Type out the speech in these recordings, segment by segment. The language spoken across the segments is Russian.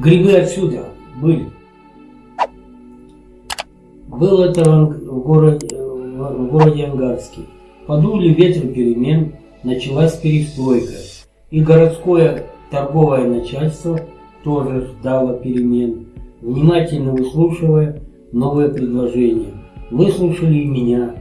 Грибы отсюда были. Был это в городе, в городе Ангарске. Подули ветры перемен, началась перестройка. И городское торговое начальство тоже ждало перемен, внимательно выслушивая новые предложения. Выслушали и меня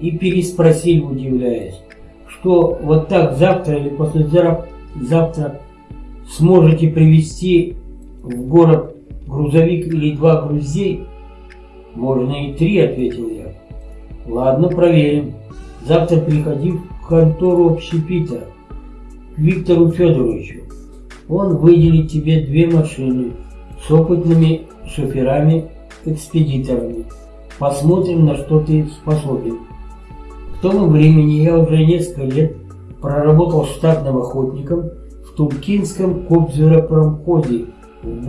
и переспросили, удивляясь, что вот так завтра или послезавтра завтра сможете привезти в город грузовик или два грузей? Можно и три, ответил я. Ладно, проверим. Завтра приходи в контору общепита к Виктору Федоровичу. Он выделит тебе две машины с опытными шоферами-экспедиторами. Посмотрим, на что ты способен. К тому времени я уже несколько лет проработал штатным охотником в Тумкинском кобзеропромходе в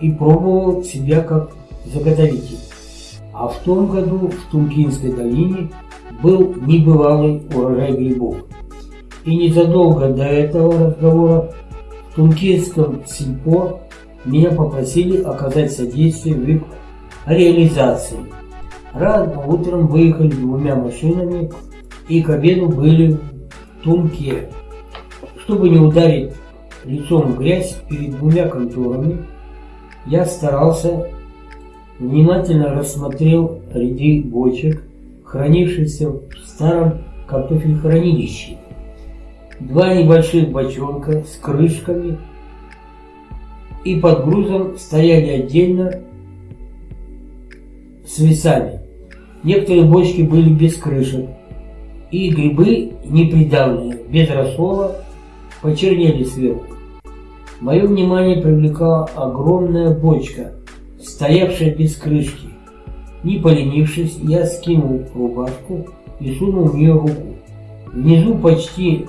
и пробовал себя как заготовитель. А в том году в Тумкинской долине был небывалый урожай грибов. И незадолго до этого разговора в Тумкинском сельпо меня попросили оказать содействие в их реализации. Рано утром выехали двумя машинами и к обеду были в Тумке. Чтобы не ударить лицом в грязь перед двумя конторами, я старался, внимательно рассмотрел ряды бочек, хранившихся в старом картофельхранилище. Два небольших бочонка с крышками и под грузом стояли отдельно с весами. Некоторые бочки были без крышек, и грибы непридавленные, без рассола, почернели сверху. Мое внимание привлекала огромная бочка, стоявшая без крышки. Не поленившись, я скинул рубашку и сунул в нее руку. Внизу почти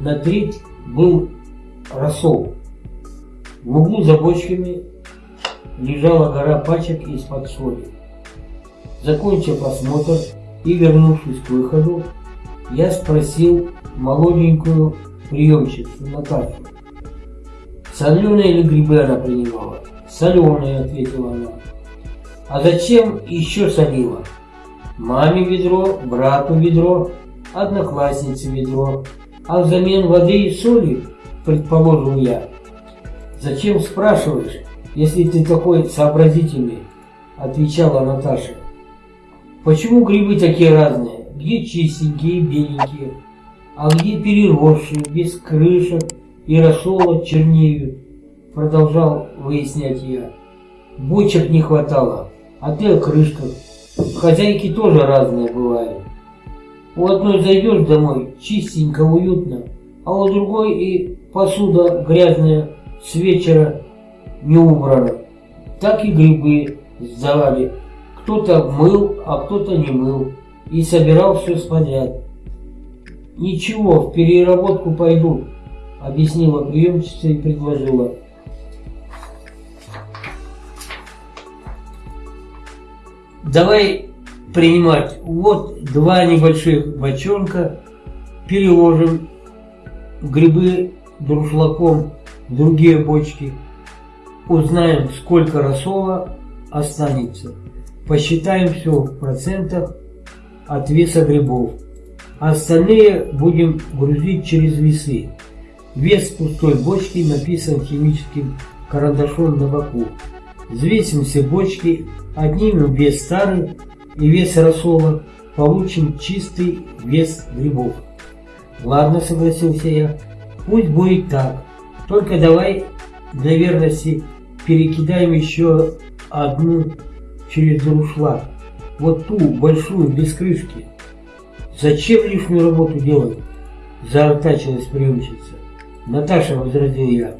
на треть был рассол. В углу за бочками лежала гора пачек из-под соли. Закончив осмотр и вернувшись к выходу, я спросил молоденькую приемщицу Наташу. Соленые или грибы она принимала? Соленые, ответила она. А зачем еще солила? Маме ведро, брату ведро, однокласснице ведро, а взамен воды и соли, предположил я. Зачем спрашиваешь, если ты такой сообразительный? Отвечала Наташа. Почему грибы такие разные? Где чистенькие беленькие, а где переросшие, без крышек и рассола чернеют? Продолжал выяснять я. Бочек не хватало, а ты о крышках. Хозяйки тоже разные бывают. У одной зайдешь домой, чистенько, уютно, а у другой и посуда грязная с вечера не убрана. Так и грибы сдавали. Кто-то мыл, а кто-то не мыл. И собирал все подряд. Ничего, в переработку пойдут, объяснила приемщица и предложила. Давай принимать. Вот два небольших бочонка. Переложим грибы друшлаком другие бочки. Узнаем, сколько рассола останется. Посчитаем все в процентах от веса грибов. Остальные будем грузить через весы. Вес пустой бочки написан химическим карандашом на боку. Взвесим все бочки, отнимем вес старый и вес рассола, получим чистый вес грибов. Ладно, согласился я, пусть будет так. Только давай для верности перекидаем еще одну через друшлаг. Вот ту большую, без крышки. Зачем лишнюю работу делать? Заортачилась приемщица. Наташа, возразил я,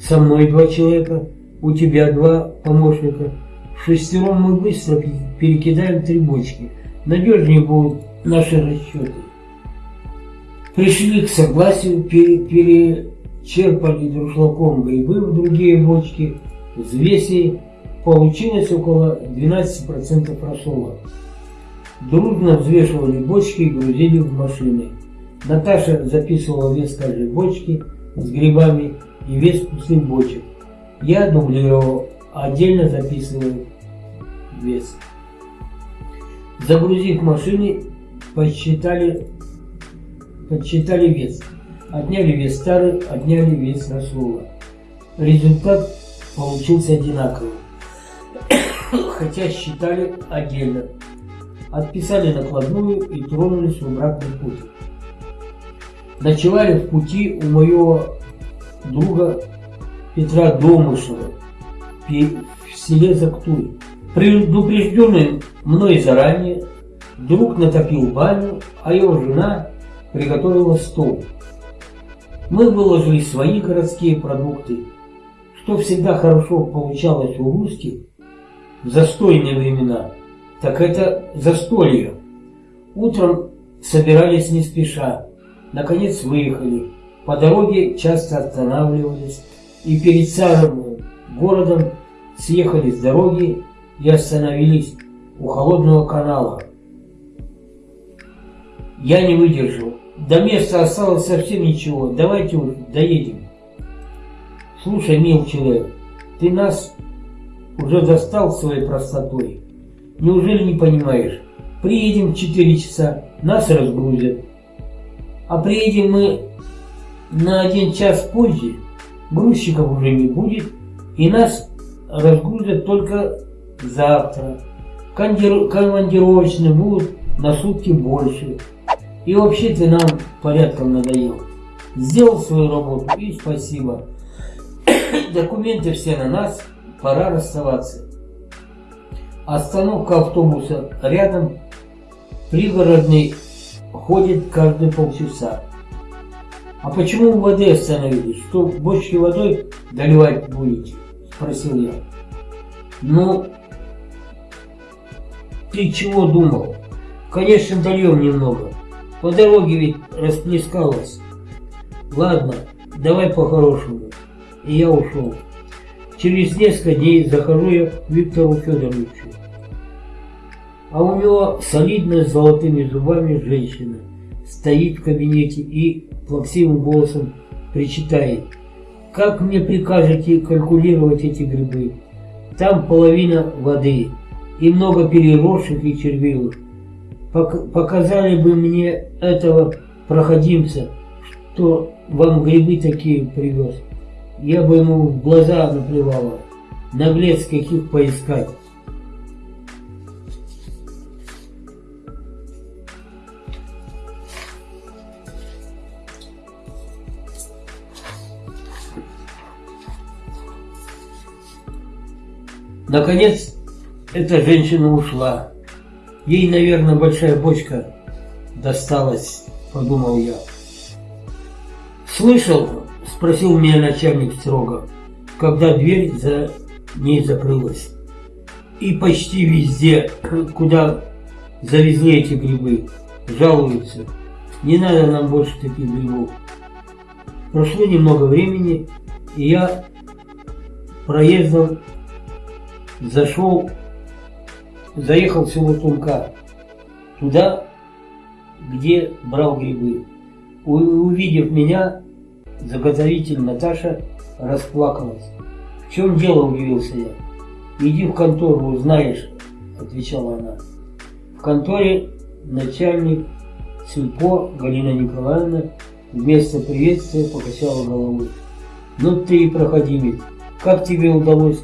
со мной два человека, у тебя два помощника. Шестером мы быстро перекидаем три бочки. Надежнее будут наши расчеты. Пришли к согласию, пере, перечерпали друшлаком грибы в другие бочки, взвесили, получилось около 12% рассола. Дружно взвешивали бочки и грузили в машины. Наташа записывала вес каждой бочки с грибами и вес пустых бочек. Я дублировал, отдельно записываю вес. Загрузив машины, подсчитали, подсчитали вес. Отняли вес старый, отняли вес рассола. Результат получился одинаковый, хотя считали отдельно. Отписали накладную и тронулись в обратный путь. Ночевали в пути у моего друга Петра Домышева в селе Зактуй. Предупрежденный мной заранее, друг натопил баню, а его жена приготовила стол. Мы выложили свои городские продукты, что всегда хорошо получалось у русских в застойные времена, так это застолье. Утром собирались не спеша, наконец выехали. По дороге часто останавливались и перед самым городом съехали с дороги и остановились у холодного канала. Я не выдержал. До места осталось совсем ничего. Давайте уж доедем. Слушай, мил человек, ты нас уже достал своей простотой. Неужели не понимаешь? Приедем в 4 часа, нас разгрузят. А приедем мы на один час позже, грузчиков уже не будет, и нас разгрузят только завтра. Командировочные будут на сутки больше. И вообще ты нам порядком надоел. Сделал свою работу и спасибо. Документы все на нас, пора расставаться. Остановка автобуса рядом, пригородный ходит каждые полчаса. А почему у воды остановились? Что, бочки водой доливать будете? Спросил я. Ну, ты чего думал? Конечно, дольем немного. По дороге ведь расплескалось. Ладно, давай по-хорошему. И я ушел. Через несколько дней захожу я к Виктору Федоровичу. А у него солидная с золотыми зубами женщина стоит в кабинете и плаксивым голосом причитает. Как мне прикажете калькулировать эти грибы? Там половина воды и много переросших и червивых показали бы мне этого проходимца, что вам грибы такие привез. Я бы ему в глаза наплевала. Наглец каких поискать. Наконец, эта женщина ушла. Ей, наверное, большая бочка досталась, подумал я. Слышал, спросил меня начальник строго, когда дверь за ней закрылась. И почти везде, куда завезли эти грибы, жалуются. Не надо нам больше таких грибов. Прошло немного времени, и я проездом зашел заехал в село Тунка, туда, где брал грибы. Увидев меня, заготовитель Наташа расплакалась. «В чем дело?» – удивился я. «Иди в контору, узнаешь», – отвечала она. В конторе начальник сельпо Галина Николаевна вместо приветствия покачала головой. «Ну ты и проходимец, как тебе удалось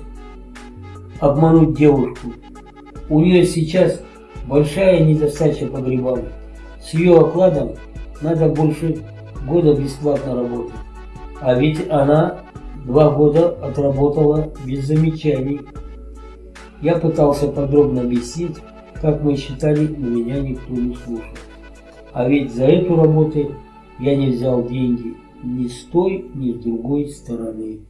обмануть девушку?» У нее сейчас большая недостача по грибам. С ее окладом надо больше года бесплатно работать. А ведь она два года отработала без замечаний. Я пытался подробно объяснить, как мы считали, но меня никто не слушал. А ведь за эту работу я не взял деньги ни с той, ни с другой стороны.